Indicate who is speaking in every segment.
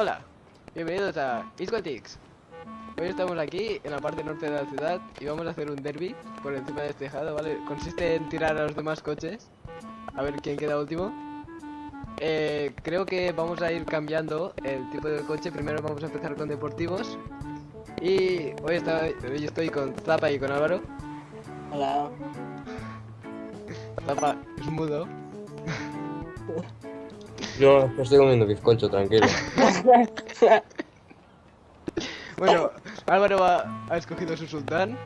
Speaker 1: Hola, bienvenidos a Isquatix. Hoy estamos aquí en la parte norte de la ciudad y vamos a hacer un derby por encima de este tejado, ¿vale? Consiste en tirar a los demás coches, a ver quién queda último. Eh, creo que vamos a ir cambiando el tipo de coche. Primero vamos a empezar con deportivos. Y hoy, está, hoy estoy con Zapa y con Álvaro.
Speaker 2: Hola.
Speaker 1: Zapa es mudo.
Speaker 3: No, no estoy comiendo bizcocho, tranquilo.
Speaker 1: Bueno, Álvaro ha, ha escogido su sultán,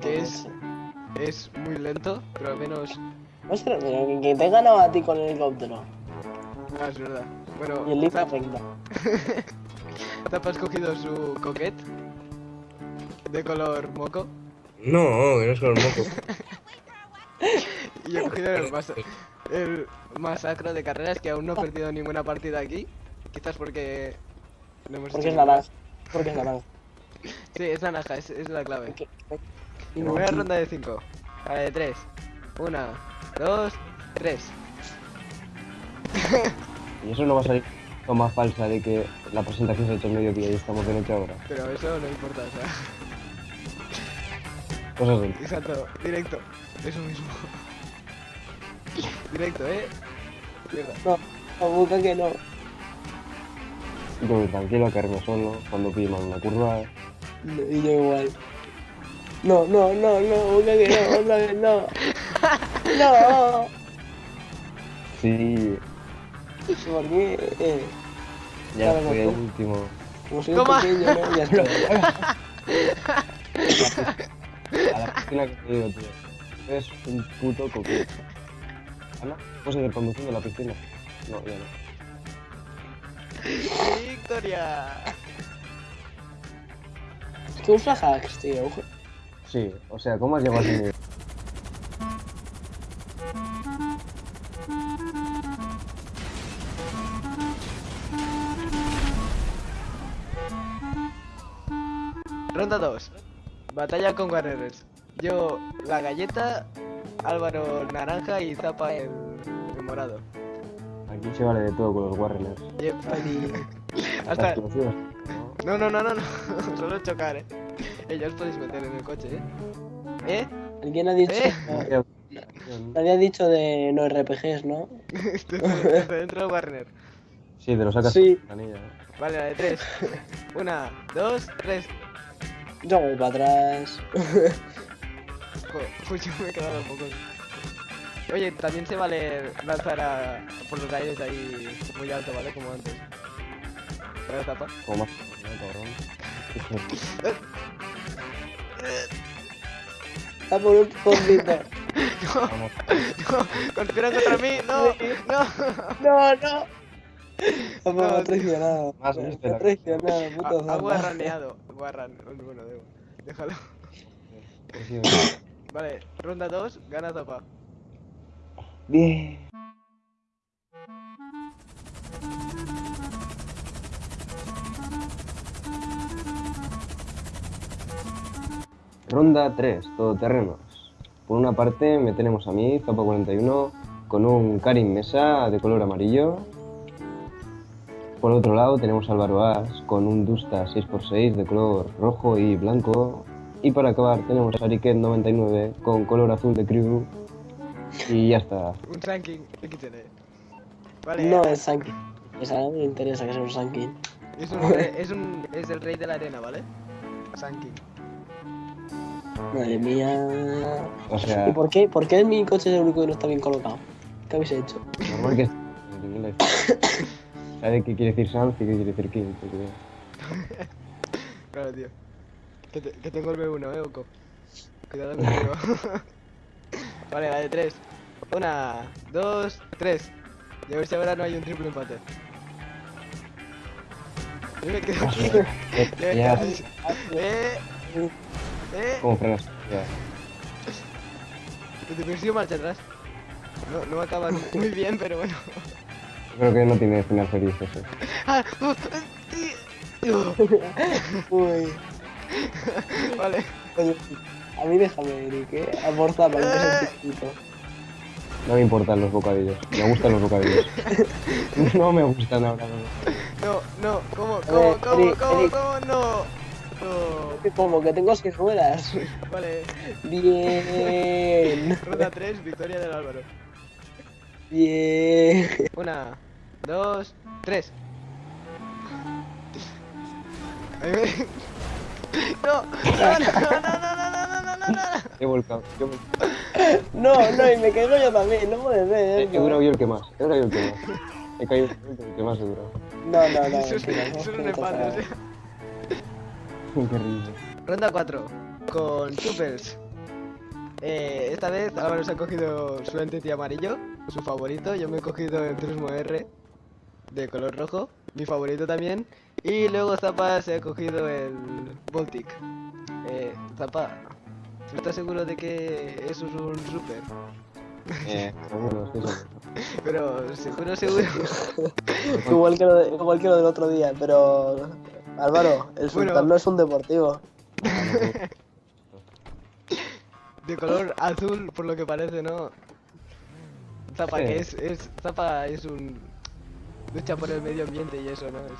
Speaker 1: que es, es muy lento, pero al menos...
Speaker 2: Ostras, pero que- que te he ganado a ti con el helicóptero.
Speaker 1: Ah, es verdad. Bueno,
Speaker 2: Y el.
Speaker 1: Zapa ha escogido su coquet de color moco
Speaker 3: No, que no es el moco.
Speaker 1: y yo he cogido el, mas el masacro de carreras que aún no he perdido ninguna partida aquí. Quizás porque no hemos
Speaker 2: Porque es naranja. Porque es naranja.
Speaker 1: Sí, es naranja, es, es la clave. Primera ronda de 5. A la de 3. 1, 2, 3.
Speaker 3: Y eso no va a salir toma falsa de que la presentación se ha hecho mediodía y estamos de noche ahora.
Speaker 1: Pero eso no importa, o sea.
Speaker 3: Cosas.
Speaker 1: Exacto, directo. Eso mismo. Directo, eh. Mierda.
Speaker 2: No, la boca que no.
Speaker 3: Yo muy tranquilo, a caerme solo, cuando pille mal una curva.
Speaker 2: No, Y yo igual. No, no, no, no, boca que no, otra vez no. No.
Speaker 3: Sí,
Speaker 2: ¿Por qué? Eh,
Speaker 3: ya
Speaker 2: Claro,
Speaker 3: fui el
Speaker 2: no.
Speaker 3: último.
Speaker 2: como soy
Speaker 1: Toma.
Speaker 2: un pequeño, ¿no? Ya está.
Speaker 3: A la piscina que te digo, tío. Es un puto coquete. Ana, ¿puedes seguir conduciendo a la piscina? No, ya no.
Speaker 1: ¡Victoria!
Speaker 2: Es que usa hacks, tío.
Speaker 3: Sí, o sea, ¿cómo has llegado a ese nivel?
Speaker 1: Ronda 2. Batalla con Warriors. Yo la galleta, Álvaro naranja y Zapa el, el morado.
Speaker 3: Aquí se vale de todo con los.
Speaker 1: Yep. Hasta...
Speaker 3: explosivas, ¿no?
Speaker 1: No, no, no, no. Solo chocar, eh. Ellos podéis meter en el coche, eh. ¿Eh?
Speaker 2: Alguien ha dicho.
Speaker 1: Eh.
Speaker 2: Nadie ha dicho de no RPGs, ¿no?
Speaker 1: Dentro del Warner.
Speaker 3: Sí, te lo sacas
Speaker 2: Sí.
Speaker 3: ¿eh?
Speaker 1: Vale, la de 3. Una, dos, tres.
Speaker 2: Yo voy para atrás.
Speaker 1: Pues yo me he quedado poco. Oye, también se vale lanzar a, por los aires ahí muy alto, ¿vale? Como antes. ¿Vale, Zapa?
Speaker 3: Como más, ¿no, cabrón?
Speaker 2: Está por un poquito.
Speaker 1: No,
Speaker 3: Vamos.
Speaker 1: no, conspiran contra mí, no, no.
Speaker 2: No, no.
Speaker 1: No,
Speaker 2: Me ha traicionado.
Speaker 3: Más
Speaker 2: traicionado, puto
Speaker 1: Ha- guarraneado. Guarran, bueno, debo. Déjalo. Vale, ronda 2, gana Zapa.
Speaker 3: Bien. Ronda 3, todoterrenos. Por una parte me tenemos a mí, Zapa41, con un Karim Mesa de color amarillo. Por otro lado tenemos a Álvaro con un Dusta 6x6 de color rojo y blanco. Y para acabar tenemos a Ariket99 con color azul de crew. Y ya está.
Speaker 1: Un ranking XL. Vale,
Speaker 2: No es Sankin. Esa no me interesa que sea un Sankin.
Speaker 1: es, un, rey- es, un, es el rey de la arena, ¿vale? Sanking.
Speaker 2: Madre mía.
Speaker 3: O sea,
Speaker 2: ¿Y por qué? ¿Por qué mi coche es el único que no está bien colocado? ¿Qué habéis hecho?
Speaker 3: normal que esté en inglés. ¿Sabe qué quiere decir Sans y qué quiere decir King? Porque-
Speaker 1: Claro, tío. Que, te- que tengo el B1, eh, Oco. Cuidado conmigo. vale, la de 3. Una, dos, tres. Y a ver si ahora no hay un triple empate. Yo me quedo aquí. Yo me quedo
Speaker 3: Ya,
Speaker 1: aquí. Eh, eh.
Speaker 3: ¿cómo frenas? Ya.
Speaker 1: Te persigo marcha atrás. No, no acaban muy bien, pero bueno.
Speaker 3: Yo creo que no tiene final feliz eso.
Speaker 1: Ah, uh, sí. Uh,
Speaker 2: Uy.
Speaker 1: Vale.
Speaker 2: Oye, a mí déjame, Eric, ¿eh? A por Zapa, que chiquito.
Speaker 3: No me importan los bocadillos. Me gustan los bocadillos. No me gustan ahora. no.
Speaker 1: No, no, ¿cómo, cómo,
Speaker 2: ver,
Speaker 1: cómo,
Speaker 2: Eric,
Speaker 1: cómo,
Speaker 2: Eric.
Speaker 1: cómo, no? No.
Speaker 2: Como que tengo seis ruedas.
Speaker 1: Vale,
Speaker 2: Bien.
Speaker 1: ronda 3, victoria del Álvaro.
Speaker 2: Bien.
Speaker 1: Una, dos, tres. Ahí me- No, no, no, no, no, no, no, no, no.
Speaker 3: He volcado. He, volcado.
Speaker 2: No, no, y me caigo yo también, no puede ser.
Speaker 3: he
Speaker 2: eso.
Speaker 3: durado yo el que más. He durado yo el que más. He caído el que más he durado.
Speaker 2: No, no, no.
Speaker 1: Es un empate. Ronda 4, con Choopers. Eh, esta vez Álvaro se ha cogido su entity amarillo, su favorito. Yo me he cogido el Turismo R de color rojo, mi favorito también. Y luego Zapa se ha cogido el Baltic. Eh, Zapa, ¿estás seguro de que eso es un super?
Speaker 3: Eh, seguro.
Speaker 1: Pero seguro, seguro.
Speaker 2: Igual que, lo de- igual que lo del otro día, pero. Álvaro, el
Speaker 1: Bueno.
Speaker 2: sultán no es un deportivo.
Speaker 1: De color azul, por lo que parece, ¿no? Zapa, que es, es. Zapa es un. lucha por el medio ambiente y eso, ¿no? Es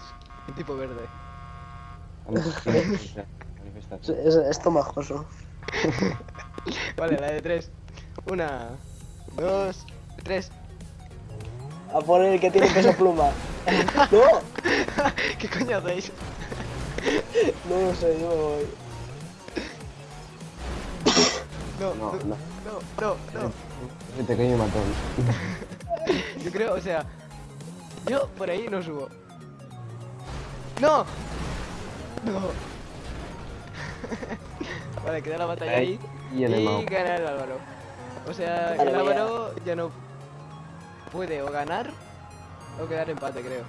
Speaker 1: un tipo verde.
Speaker 2: Es, es, tomajoso.
Speaker 1: Vale, la de tres. Una, dos, tres.
Speaker 2: A poner el que tiene peso pluma. No,
Speaker 1: ¿Qué coño hacéis?
Speaker 2: no lo sé, yo me voy.
Speaker 1: No,
Speaker 3: No,
Speaker 1: no,
Speaker 3: no.
Speaker 1: no, no, no.
Speaker 3: Ese pequeño matón.
Speaker 1: Yo creo, o sea, yo por ahí no subo. ¡No! No. vale, queda la batalla ahí.
Speaker 3: Y el Emao.
Speaker 1: gana el Álvaro. O sea, el. Álvaro ya no puede o ganar o quedar empate, creo.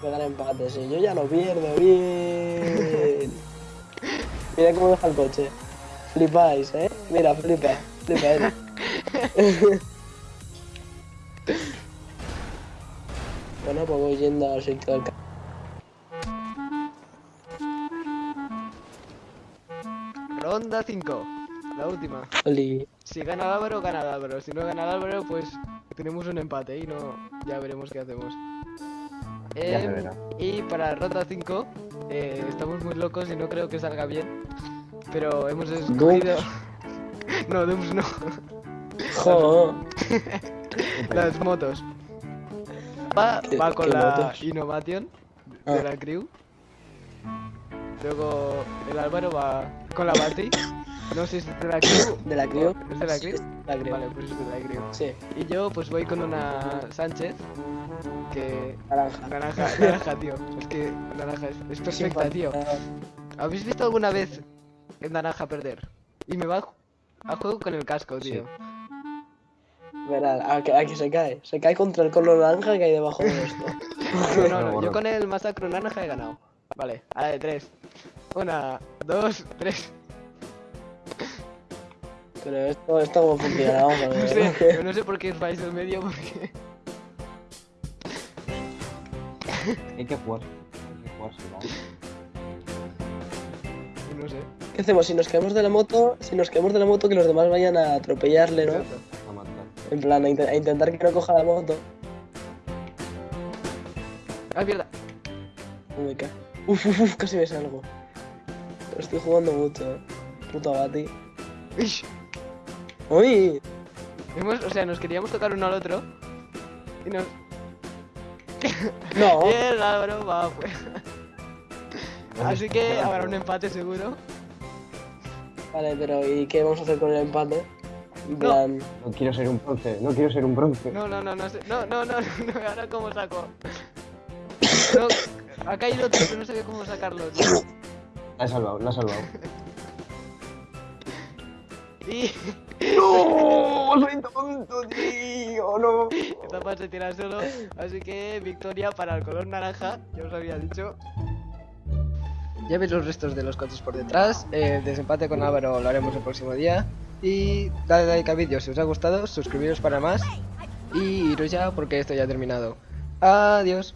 Speaker 2: Pegar empate, sí. Yo ya no pierdo, bien. Mira cómo deja el coche. Flipáis, ¿eh? Mira, flipa. Flipa, bueno, pues voy yendo al sitio del
Speaker 1: Ronda 5. La última.
Speaker 2: Oli.
Speaker 1: Si gana Álvaro, gana Álvaro. Si no gana Álvaro, pues tenemos un empate y no ya veremos qué hacemos.
Speaker 3: Ya se
Speaker 1: Em,
Speaker 3: verá.
Speaker 1: y para ronda 5, eh, estamos muy locos y no creo que salga bien. Pero hemos escogido. no, Dooms no. Las motos. Va,
Speaker 2: ¿Qué-
Speaker 1: va con la
Speaker 2: motos?
Speaker 1: Innovation
Speaker 2: Ah.
Speaker 1: de la crew. Luego el Álvaro va con la Bati. No sé si es de la crew.
Speaker 2: ¿De la crew?
Speaker 1: ¿Es de la crew?
Speaker 2: Sí, La crew.
Speaker 1: Vale, pues es de la crew.
Speaker 2: Sí,
Speaker 1: Y yo pues voy con una Sánchez que...
Speaker 2: naranja.
Speaker 1: Naranja, naranja, tío. Es que naranja es, es perfecta, tío. ¿Habéis visto alguna vez el naranja perder? Y me va a juego con el casco, tío.
Speaker 2: A que, a que se cae. Se cae contra el color naranja que hay debajo de esto.
Speaker 1: No, no, no, yo con el masacro naranja he ganado. Vale, a la de tres. Una, dos, tres.
Speaker 2: Pero esto, esto cómo funciona, vamos a
Speaker 1: No
Speaker 2: ver.
Speaker 1: sé, pero no sé por qué vais del medio porque...
Speaker 3: Hay que jugar. Hay que jugarse, ¿no?
Speaker 1: No sé.
Speaker 2: ¿Qué hacemos? Si nos caemos de la moto, si nos caemos de la moto, que los demás vayan a atropellarle, ¿no?
Speaker 1: Exacto.
Speaker 3: A matar.
Speaker 2: En plan, a, inte- a intentar que no coja la moto.
Speaker 1: ¡Ay, mierda!
Speaker 2: No me cae. Uf, uf, uf, casi me salgo. Pero estoy jugando mucho, eh. Puta Bati.
Speaker 1: Ish.
Speaker 2: ¡Uy!
Speaker 1: Hemos, o sea, nos queríamos tocar uno al otro. Y nos...
Speaker 2: No.
Speaker 1: Y Álvaro va afuera. Así que habrá un empate seguro.
Speaker 2: Vale, pero ¿y qué vamos a hacer con el empate? En
Speaker 1: No.
Speaker 2: plan...
Speaker 3: No quiero ser un bronce, no quiero ser un bronce.
Speaker 1: No, no, no, no sé. No, no, no, no, ahora cómo saco. No, ha caído otro, pero no sé cómo sacarlo. tío.
Speaker 3: La he salvado, la he salvado.
Speaker 1: Y
Speaker 3: ¡No! ¡Soy tonto, tío! ¡No!
Speaker 1: esta parte se tira solo. Así que victoria para el color naranja, ya os había dicho. Ya veis los restos de los coches por detrás. El desempate con Álvaro lo haremos el próximo día. Y dale like al vídeo si os ha gustado, suscribiros para más. Y iros ya porque esto ya ha terminado. Adiós.